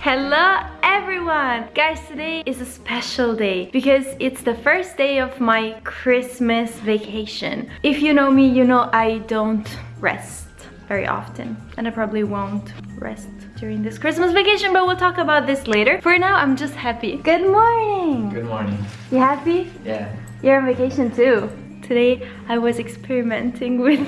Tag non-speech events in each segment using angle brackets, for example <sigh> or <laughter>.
Hello everyone! Guys, today is a special day because it's the first day of my Christmas vacation. If you know me, you know I don't rest very often and I probably won't rest during this Christmas vacation, but we'll talk about this later. For now, I'm just happy. Good morning! Good morning. You happy? Yeah. You're on vacation too. Today, I was experimenting with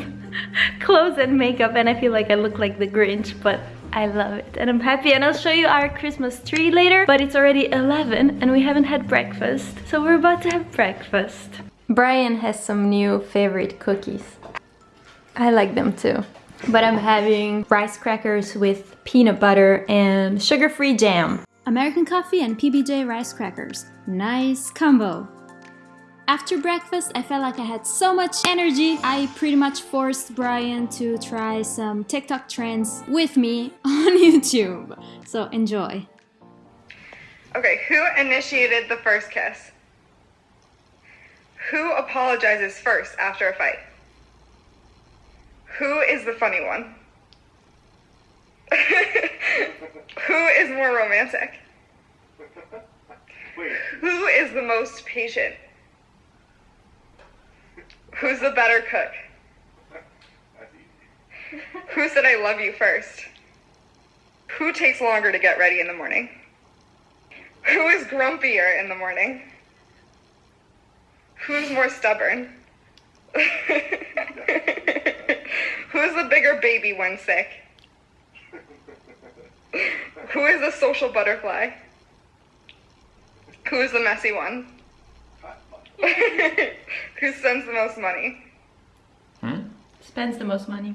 <laughs> clothes and makeup and I feel like I look like the Grinch, but I love it and I'm happy and I'll show you our Christmas tree later but it's already 11 and we haven't had breakfast so we're about to have breakfast. Brian has some new favorite cookies. I like them too. But I'm having rice crackers with peanut butter and sugar-free jam. American coffee and PBJ rice crackers. Nice combo. After breakfast, I felt like I had so much energy. I pretty much forced Brian to try some TikTok trends with me <laughs> on YouTube. So enjoy. Okay, who initiated the first kiss? Who apologizes first after a fight? Who is the funny one? <laughs> Who is more romantic? Who is the most patient? Who's the better cook? Who said I love you first? Who takes longer to get ready in the morning? Who is grumpier in the morning? Who's more stubborn? <laughs> Who's the bigger baby when sick? Who is the social butterfly? Who is the messy one? <laughs> Who spends the most money? Hmm? Spends the most money.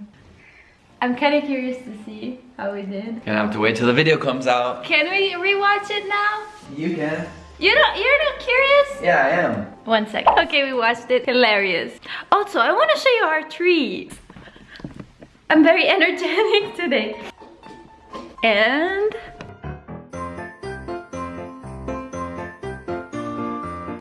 I'm kind of curious to see how we did. Gonna have to wait till the video comes out. Can we rewatch it now? You can. You don't, you're not curious? Yeah, I am. One second. Okay, we watched it. Hilarious. Also, I want to show you our trees. I'm very <laughs> energetic today. And...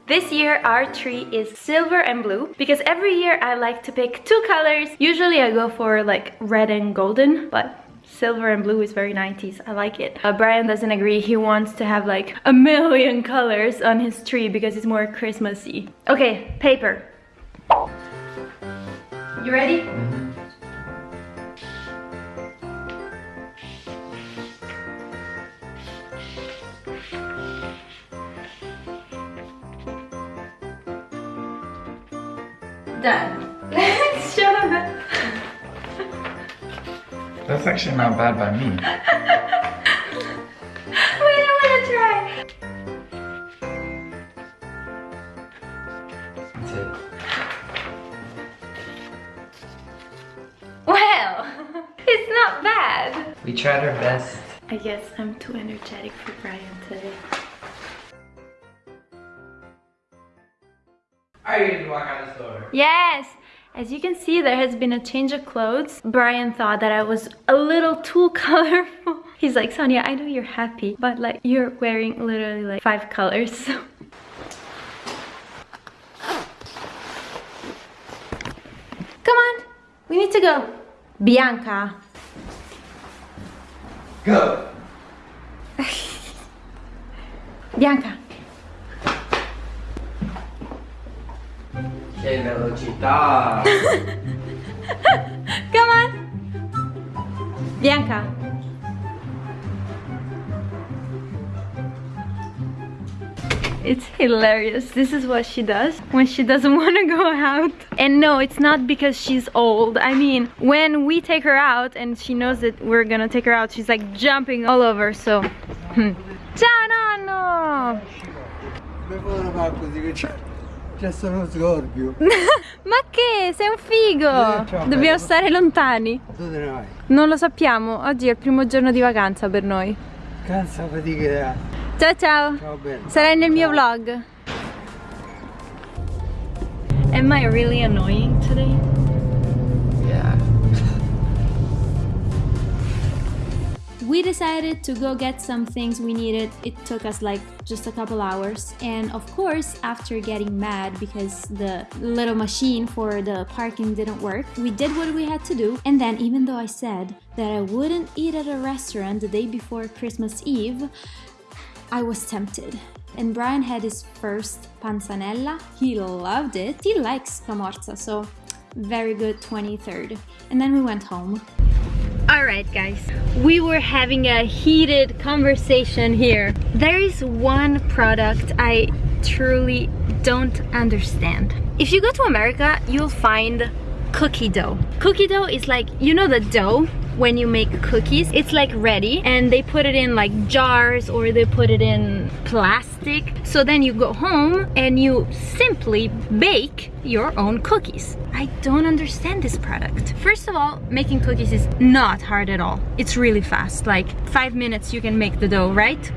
This year our tree is silver and blue because every year I like to pick two colors. Usually I go for like red and golden, but silver and blue is very 90s. I like it. Uh, Brian doesn't agree. He wants to have like a million <laughs> colors on his tree because it's more Christmassy. Okay, paper. You ready? Done. Let's show them. That's actually not bad by me. <laughs> Wait, I wanna try. That's it. Well, <laughs> it's not bad. We tried our best. I guess I'm too energetic for Brian today. Yes! As you can see, there has been a change of clothes. Brian thought that I was a little too <laughs> colorful. He's like, Sonia, I know you're happy, but like you're wearing literally like five colors. <laughs> Come on, we need to go. Bianca. Go! <laughs> Bianca. Velocità! <laughs> Come on. Bianca. It's hilarious. This is what she does when she doesn't <laughs> want to go out. And no, it's not because she's old. I mean, when we take her out and she knows that we're gonna take her out, she's like jumping all over, so... hmm. Ciao nonno! C'è, c'è solo uno scorpio? <laughs> Ma che? Sei un figo! Eh, ciao, Dobbiamo bello. stare lontani. Dove ne vai? Non lo sappiamo, oggi è il primo giorno di vacanza per noi. Cansa fatica. Ciao ciao! Ciao bene. Sarai nel mio vlog. Am I really annoying today? We decided to go get some things we needed. It took us like just a couple hours. And of course, after getting mad because the little machine for the parking didn't work, we did what we had to do. And then, even though I said that I wouldn't eat at a restaurant the day before Christmas Eve, I was tempted. And Brian had his first panzanella. He loved it. He likes scamorza, so very good 23rd. And then we went home. Alright guys, we were having a heated conversation here. There is one product I truly don't understand. If you go to America, you'll find cookie dough. Cookie dough is like, you know the dough when you make cookies it's like ready and they put it in like jars or they put it in plastic. So then you go home and you simply bake your own cookies. I don't understand this product. First of all making cookies is not hard at all. It's really fast. Like five minutes you can make the dough right?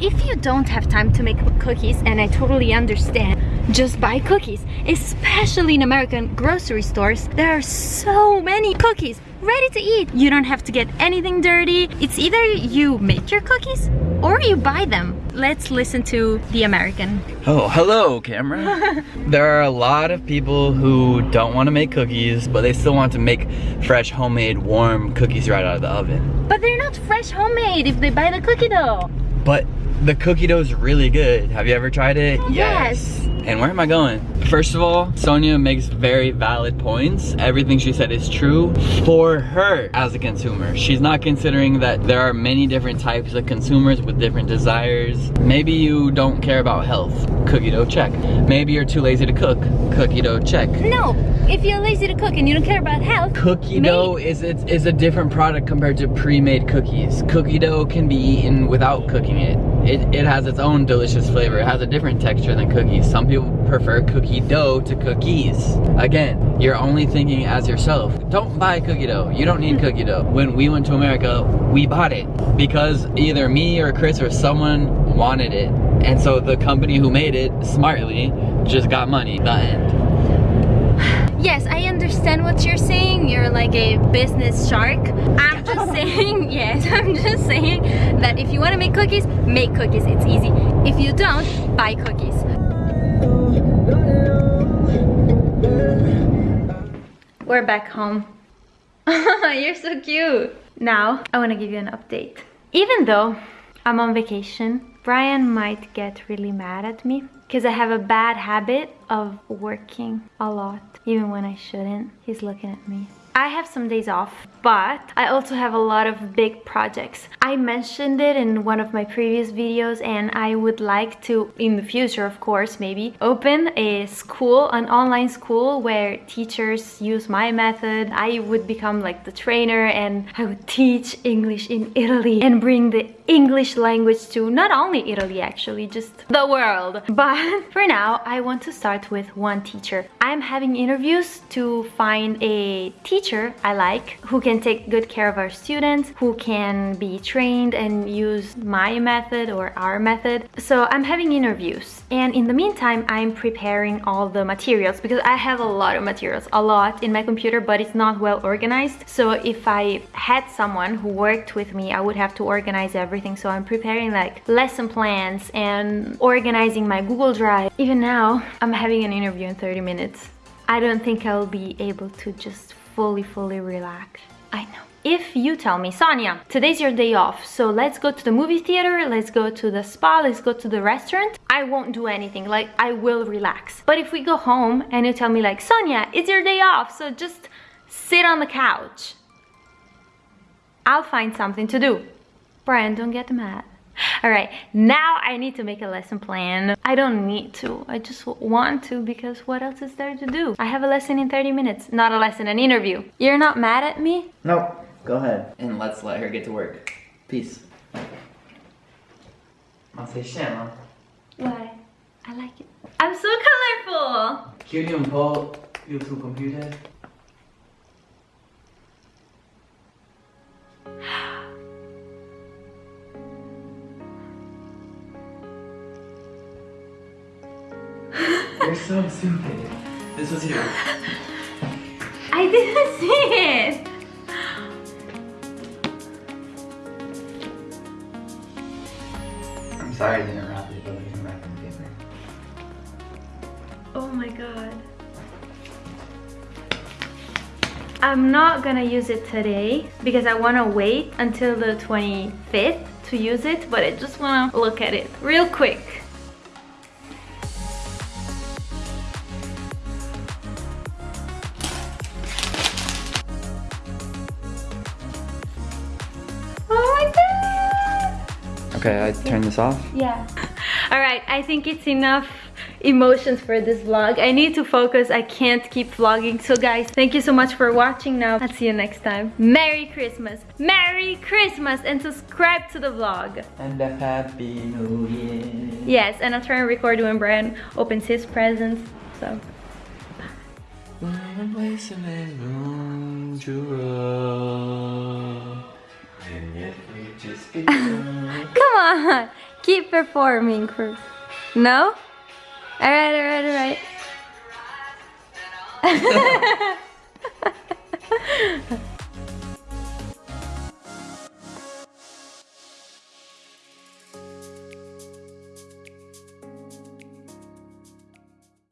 If you don't have time to make cookies and I totally understand just buy cookies. Especially in American grocery stores there are so many cookies ready to eat you don't have to get anything dirty it's either you make your cookies or you buy them let's listen to the American Oh, hello, camera. <laughs> there are a lot of people who don't want to make cookies, but they still want to make fresh, homemade, warm cookies right out of the oven. but they're not fresh homemade if they buy the cookie dough But the cookie dough is really good. Have you ever tried it? Yes. And where am I going? First of all, Sonia makes very valid points. Everything she said is true for her as a consumer. She's not considering that there are many different types of consumers with different desires. Maybe you don't care about health. Cookie dough, check. Maybe you're too lazy to cook. Cookie dough, check. no if you're lazy to cook and you don't care about health Cookie dough is it's, is a different product compared to pre-made cookies. Cookie dough can be eaten without cooking it. It, it has its own delicious flavor. It has a different texture than cookies. Some people prefer cookie dough to cookies. Again, you're only thinking as yourself. Don't buy cookie dough. You don't need <laughs> cookie dough. When we went to America, we bought it because either me or Chris or someone wanted it. And so the company who made it smartly just got money. The end. Yes, I understand what you're saying. You're like a business shark. I'm <laughs> just saying, <laughs> yes, I'm just saying that if you want to make cookies, make cookies. It's easy. If you don't, buy cookies. We're back home. <laughs> you're so cute. Now, I want to give you an update. Even though I'm on vacation, Brian might get really mad at me because I have a bad habit of working a lot, even when I shouldn't. He's looking at me. I have some days off, but I also have a lot of big projects. I mentioned it in one of my previous videos and I would like to, in the future of course maybe, open a school, an online school where teachers use my method. I would become like the trainer and I would teach English in Italy and bring the English language to not only Italy actually, just the world. <laughs> But for now, I want to start with one teacher. I'm having interviews to find a teacher I like who can take good care of our students, who can be trained and use my method or our method. So I'm having interviews and in the meantime, I'm preparing all the materials because I have a lot of materials, a lot in my computer, but it's not well organized. So if I had someone who worked with me, I would have to organize everything. So I'm preparing like lesson plans and organizing my Google Drive. Even now, I'm having an interview in 30 minutes. I don't think I'll be able to just fully, fully relax. I know. If you tell me, Sonia, today's your day off, so let's go to the movie theater, let's go to the spa, let's go to the restaurant, I won't do anything, like I will relax. But if we go home and you tell me like, Sonia, it's your day off, so just sit on the couch. I'll find something to do. Brian, don't get mad. <laughs> All right, now I need to make a lesson plan. I don't need to, I just want to because what else is there to do? I have a lesson in 30 minutes, not a lesson, an interview. You're not mad at me? no Go ahead. And let's let her get to work. Peace. Säger tjena. Why? I like it. I'm so colorful! Un po' il tuo computer. You're so stupid. This was you. I didn't <laughs> see it! I'm sorry I didn't wrap it, but we can wrap in paper. Oh my god. I'm not gonna use it today because I wanna wait until the 25th to use it, but I just wanna look at it real quick. Okay, I turn this off. Yeah. <laughs> All right, I think it's enough emotions for this vlog. I need to focus. I can't keep vlogging. So guys, thank you so much for watching now. I'll see you next time. Merry Christmas. Merry Christmas and subscribe to the vlog. And a happy new year. Yes, and I'll try and record when Brian opens his presents. So, <laughs> come on. Keep performing first. No? All right, all right, all right. <laughs>